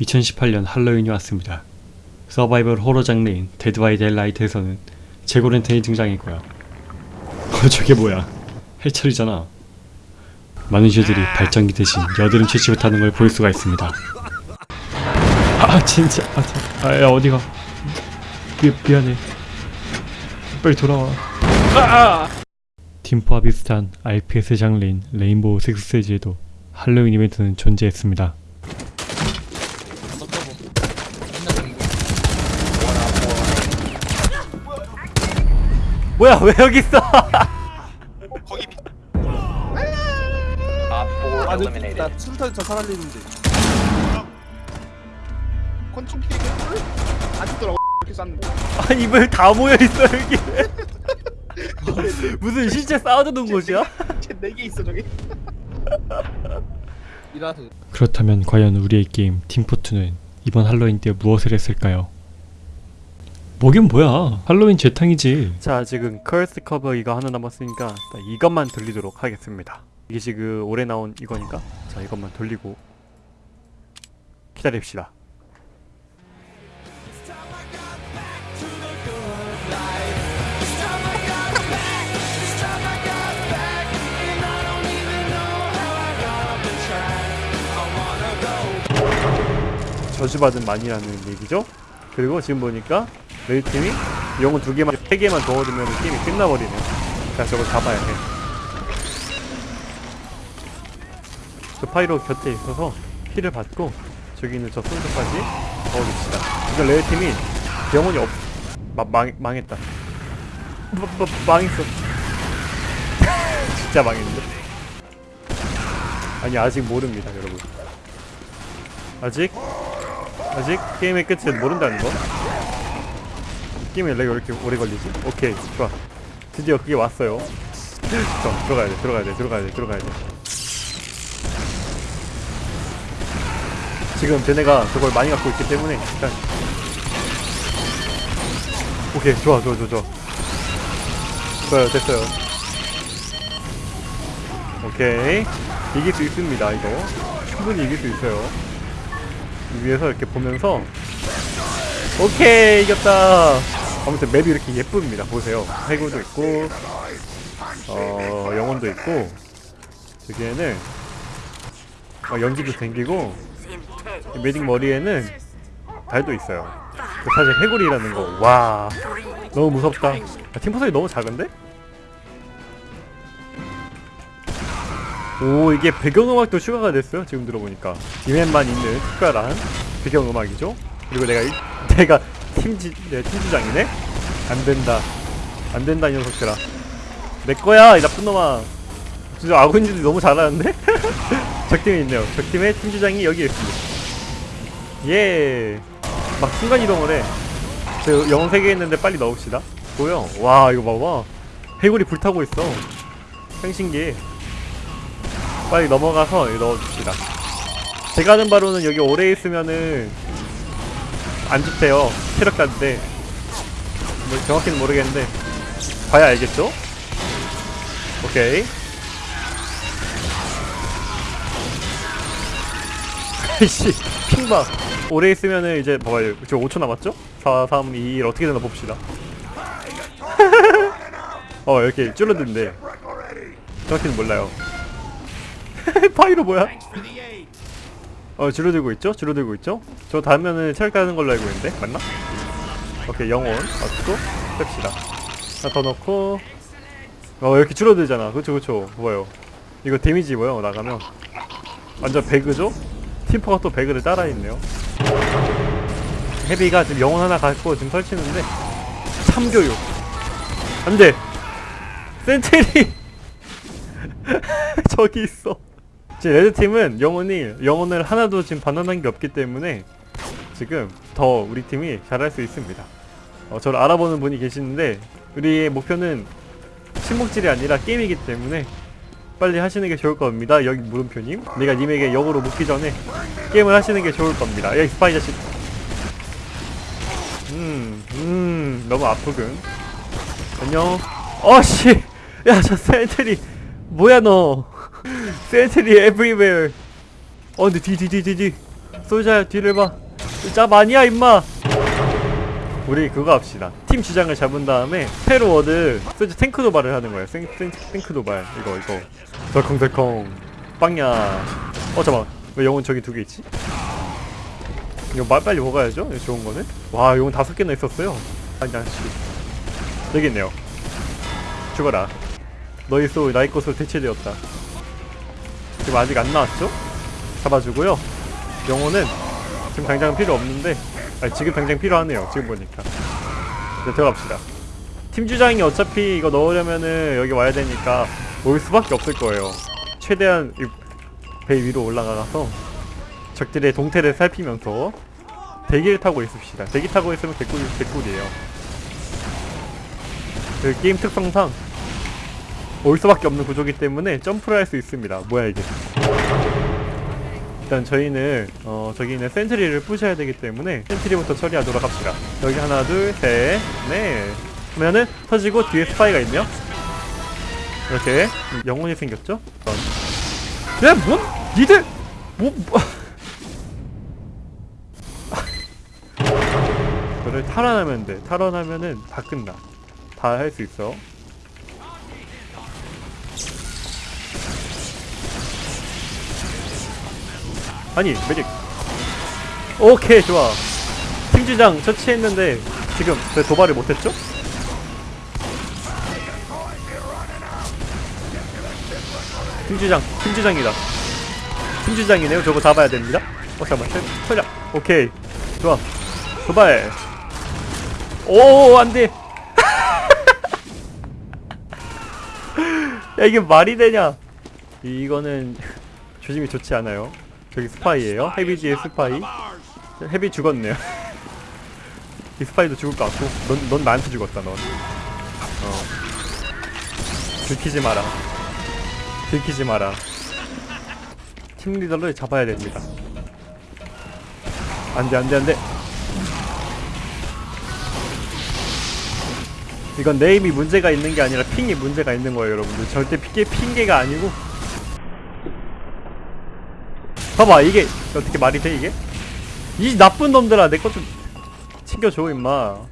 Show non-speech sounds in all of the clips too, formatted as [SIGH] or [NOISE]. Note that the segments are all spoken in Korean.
2018년 할로윈이 왔습니다. 서바이벌 호러 장르인 데드 바이 델라이트에서는 제고렌텐이 등장했고요. [LAUGHS] 어 저게 뭐야? 해철이잖아. 많은 슈들이 발전기 대신 여드름 채취를 타는 걸 볼 수가 있습니다. 아 진짜 아, 진- 아 야, 어디가? 미, 미안해. 빨리 돌아와. 팀포와 비슷한 RPS 장르인 레인보우 식스 세지에도 할로윈 이벤트는 존재했습니다. 뭐야 왜 여기 있어? 거기 비... Op 4 아. 나 수류탄 저 살아리는데. 권총 피해가 안 죽더라고 이렇게 쐈는데 아니 왜다 모여 있어 여기? 무슨 실제 싸우던 곳이야? 쟤네개 있어 저기 이라서 그렇다면 과연 우리의 게임 팀포트는 이번 할로윈 때 무엇을 했을까요? 뭐긴 뭐야. 할로윈 재탕이지. 자 지금 Cursed Cove 이거 하나 남았으니까 이것만 돌리도록 하겠습니다. 이게 지금 올해 나온 이거니까 자 이것만 돌리고 기다립시다. 저주받은 만이라는 얘기죠. 그리고 지금 보니까 메이 팀이 영혼 두 개만 세 개만 더 얻으면 게임이 끝나버리네요. 자 저걸 잡아야 해. 저 파이로 곁에 있어서 heal을 받고 저기 있는 저 솔저까지 넣어줍시다. 이거 레드 팀이 영혼이 없. 마, 망 망했다. 마, 마, 망했어. [LAUGHS] 진짜 망했는데. 아니 아직 모릅니다 여러분. 아직 아직 게임의 끝은 모른다는 거? 게임에 렉왜 이렇게 오래 걸리지? 오케이 좋아. 드디어 그게 왔어요. 자 들어가야 돼 들어가야 돼 들어가야 돼 들어가야 돼. 지금 쟤네가 저걸 많이 갖고 있기 때문에 일단 오케이 좋아 좋아 좋아 좋아. 좋아요 됐어요. 오케이. 이길 수 있습니다 이거. 충분히 이길 수 있어요. 위에서 이렇게 보면서 오케이 이겼다 아무튼 맵이 이렇게 예쁩니다. 보세요. 해구도 있고 어 영혼도 있고 여기에는 어, 연기도 생기고 이 매직 머리에는 달도 있어요. 그 사실 해골이라는 거 와 너무 무섭다. 아, 팀포석이 너무 작은데? 오 이게 배경음악도 추가가 됐어요 지금 들어보니까. 이맵만 있는 특별한 배경음악이죠? 그리고 내가 일, [LAUGHS] 내가 팀지 내 팀주장이네? 안된다. 안된다 이 녀석들아. 내 거야 이 나쁜 놈아. 진짜 아군들이 너무 잘하는데? [LAUGHS] 적팀에 있네요. 적팀의 팀주장이 여기 있습니다. 예막 순간이동을 해 저 영혼 3개 있는데 빨리 넣읍시다. 보여. 와 이거 봐봐. 해골이 불타고 있어. 생신기. 빨리 넘어가서 넣어줍시다. 제가 하는 바로는 여기 오래 있으면은 안 좋대요. 체력자인데. 뭐 정확히는 모르겠는데. 봐야 알겠죠? 오케이. [LAUGHS] 아이씨 핑봐 오래 있으면은 이제 봐봐요 지금 5초 남았죠? 4, 3, 2, 1 어떻게 되나 봅시다. [LAUGHS] 어 이렇게 줄어든대 정확히는 몰라요. [LAUGHS] 파이로 뭐야? 어 줄어들고 있죠? 줄어들고 있죠? 저 다음에는 체력 가는 걸로 알고 있는데 맞나? 오케이 영혼. 넣고 뺍시다. 하나 더 넣고. 어 이렇게 줄어들잖아. 그쵸 그쵸. 뭐요? 이거 데미지 뭐요? 나가면. 완전 배그죠? 팀포가 또 배그를 따라했네요. 헤비가 지금 영혼 하나 갖고 지금 설치는데 참교육. 안돼! sentry! [LAUGHS] 저기 있어 지금 레드팀은 영혼이 영혼을 하나도 지금 반환한 게 없기 때문에 지금 더 우리 팀이 잘할 수 있습니다. 어, 저를 알아보는 분이 계시는데 우리의 목표는 친목질이 아니라 게임이기 때문에 빨리 하시는 게 좋을 겁니다. 여기 물음표님. 내가 님에게 역으로 묻기 전에 게임을 하시는 게 좋을 겁니다. 여기 스파이 자식. 음, 음, 너무 아프군. 안녕. 어씨. 야저 sentry 뭐야 너 sentry everywhere. 어 근데 뒤 뒤 뒤 뒤뒤. 솔저야 뒤를 봐짭 아니야 임마. 우리 그거 합시다. 팀 주장을 잡은 다음에 페로워드 소자 탱크 도발을 하는 거예요 생, 생, 탱크 도발. 이거 이거. 덜컹덜컹. 빵야. 어 잠깐만. 왜 영혼 저기 두 개 있지? 이거 말 빨리 먹어야죠? 좋은 거는? 와 영혼 다섯 개나 있었어요. 아니 아씨. 여기 있네요. 죽어라. 너희 소 나의 것으로 대체되었다 지금 아직 안 나왔죠? 잡아주고요. 영혼은 지금 당장 필요 없는데 아니 지금 당장 필요하네요 지금 보니까. 이제 들어갑시다. 팀 주장이 어차피 이거 넣으려면은 여기 와야 되니까 올 수밖에 없을 거예요. 최대한 이배 위로 올라가서 적들의 동태를 살피면서 대기를 타고 있읍시다. 대기 타고 있으면 개꿀, 개꿀이에요. 그 게임 특성상 올 수밖에 없는 구조기 때문에 점프를 할 수 있습니다. 뭐야 이게? 일단 저희는 어 저기 있는 센트리를 부셔야 되기 때문에 센트리부터 처리하도록 합시다. 여기 하나 둘셋넷. 하면은 터지고 뒤에 스파이가 있네요. 이렇게. 영혼이 생겼죠? 야 뭔? 니들? 뭐, 뭐. [LAUGHS] 그를 탈환하면 돼. 탈환하면은 다 끝나. 다 할 수 있어 아니 메딕 오케이 좋아. 팀주장 처치했는데 지금 왜 도발을 못했죠? 팀주장 팀주장이다. 팀주장이네요. 저거 잡아야 됩니다. 어 잠깐만 털- 털자 오케이 좋아. 도발. 오 안돼. [LAUGHS] 야 이게 말이 되냐? 이거는 [LAUGHS] 조짐이 좋지 않아요 저기 스파이예요? 헤비 뒤에 스파이? 헤비 죽었네요. [LAUGHS] 이 스파이도 죽을 것 같고. 넌, 넌 나한테 죽었다 넌. 어. 들키지 마라. 들키지 마라. 팀 리더를 잡아야 됩니다. 안돼 안돼 안돼. 이건 네임이 문제가 있는 게 아니라 핑이 문제가 있는 거예요 여러분들. 절대 핑계, 핑계가 아니고 봐봐 이게 어떻게 말이 돼 이게? 이 나쁜 놈들아 내 것 좀 챙겨줘 임마. [LAUGHS]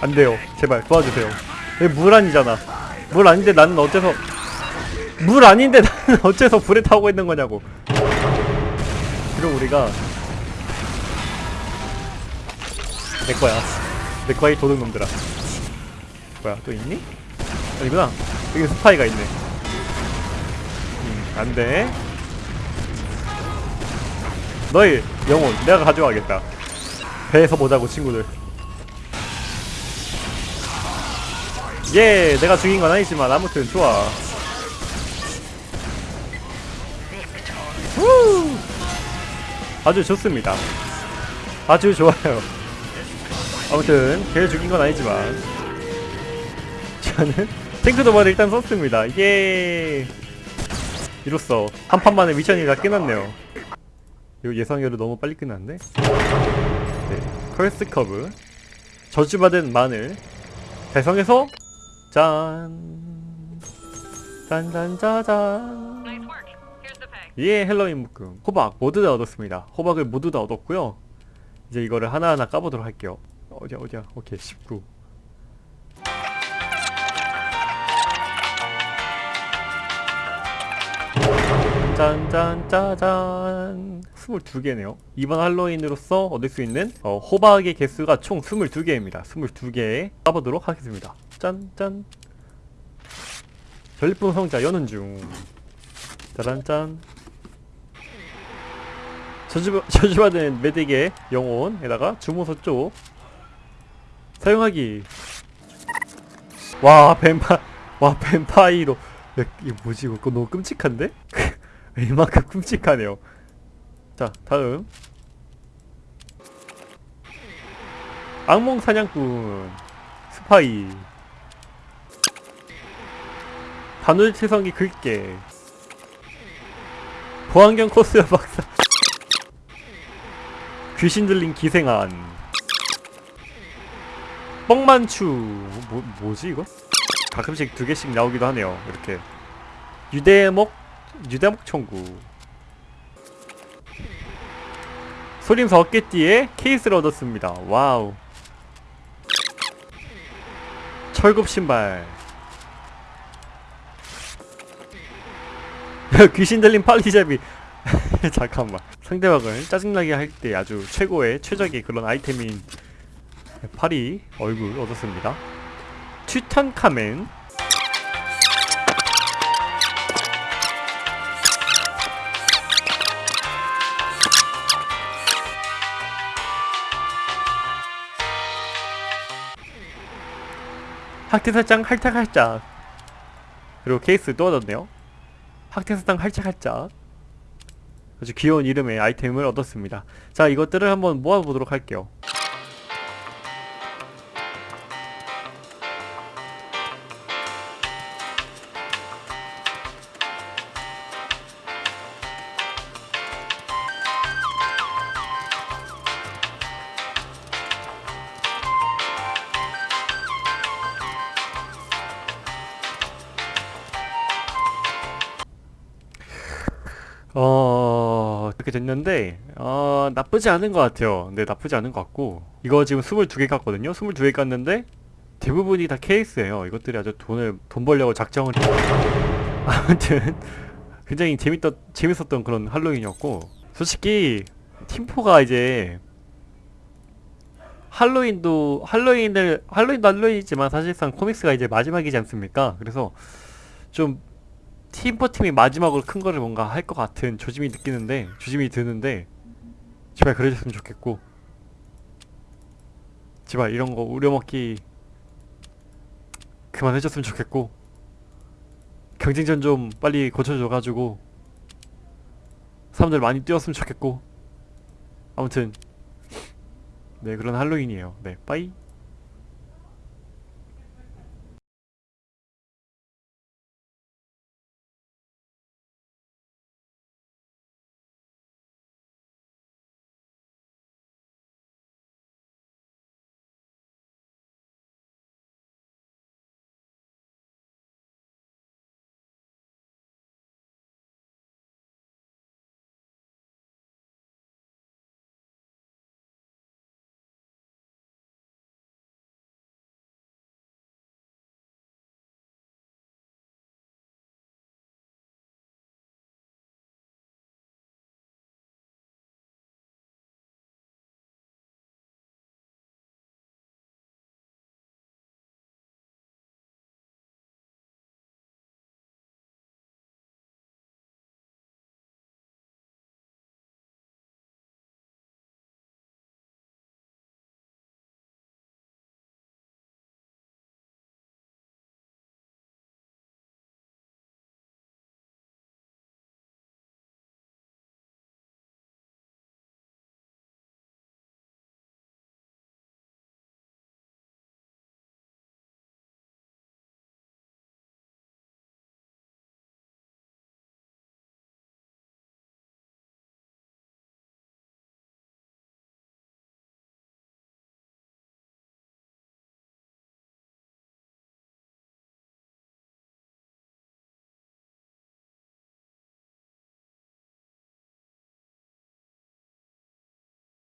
안돼요. 제발 도와주세요. 여기 물 아니잖아. 물 아닌데 나는 어째서 물 아닌데 [LAUGHS] 나는 어째서 불에 타고 있는 거냐고. 그럼 우리가 내 거야. 내 거야 이 도둑놈들아 뭐야. 또 있니? 아니구나. 여기 스파이가 있네. 음 안돼. 너희 영혼 내가 가져가겠다. 배에서 보자고 친구들. 예 내가 죽인 건 아니지만 아무튼 좋아. 후! 아주 좋습니다. 아주 좋아요. 아무튼 걔를 죽인 건 아니지만 저는 탱크 도발을 일단 썼습니다. 예. 이로써 한 판 만에 미션이 다 끝났네요. 이거 예상외로 너무 빨리 끝났네. 네. Cursed Cove. 저주받은 마늘. 배성에서 짠. 짠짠짜잔. 예, 헬로윈 묶음. 호박 모두 다 얻었습니다. 호박을 모두 다 얻었고요. 이제 이거를 하나하나 까보도록 할게요. 어디야, 어디야. 오케이, 19. 짠짠짜잔 22개네요. 이번 할로윈으로서 얻을 수 있는 어, 호박의 개수가 총 22개입니다. 22개 까보도록 하겠습니다. 짠짠. 전리품 성자 여는 중. 짜란짠. 저주, 저주받은 [LAUGHS] 메딕의 영혼에다가 주문서 쪽 사용하기. 와 뱀파 와 뱀파이로. 야, 이거 뭐지? 이거 너무 끔찍한데? [LAUGHS] [LAUGHS] 이만큼 끔찍하네요. 자 다음. 악몽 사냥꾼 스파이. 바늘채성이 긁게. 보안경 코스야 [LAUGHS] 박사. 귀신 들린 기생안. 뻥만추. 뭐, 뭐지 이거? 가끔씩 두 개씩 나오기도 하네요 이렇게. 유대목 유대목 청구. 소림사 어깨띠에 케이스를 얻었습니다. 와우. 철굽 신발. [LAUGHS] 귀신 들린 팔리잡이. [LAUGHS] 잠깐만. 상대방을 짜증나게 할 때 아주 최고의 최적의 그런 아이템인 팔이 얼굴 얻었습니다. 튜탄카멘 학대사장 할짝할짝. 그리고 케이스 또 얻었네요. 학대사장 할짝할짝. 아주 귀여운 이름의 아이템을 얻었습니다. 자 이것들을 한번 모아보도록 할게요 어... 이렇게 됐는데 어... 나쁘지 않은 것 같아요. 근데 나쁘지 않은 것 같고. 이거 지금 22개 깠거든요. 22개 깠는데 대부분이 다 케이스예요. 이것들이 아주 돈을 돈 벌려고 작정을 [LAUGHS] 아무튼 굉장히 재밌던 재밌었던 그런 할로윈이었고. 솔직히 팀포가 이제 할로윈도 할로윈을 할로윈도 할로윈이지만 사실상 코믹스가 이제 마지막이지 않습니까? 그래서 좀 팀포 팀이 마지막으로 큰 거를 뭔가 할 것 같은 조짐이 느끼는데 조짐이 드는데 제발 그래줬으면 좋겠고 제발 이런 거 우려먹기 그만해줬으면 좋겠고 경쟁전 좀 빨리 고쳐줘가지고 사람들 많이 뛰었으면 좋겠고 아무튼 네 그런 할로윈이에요. 네 빠이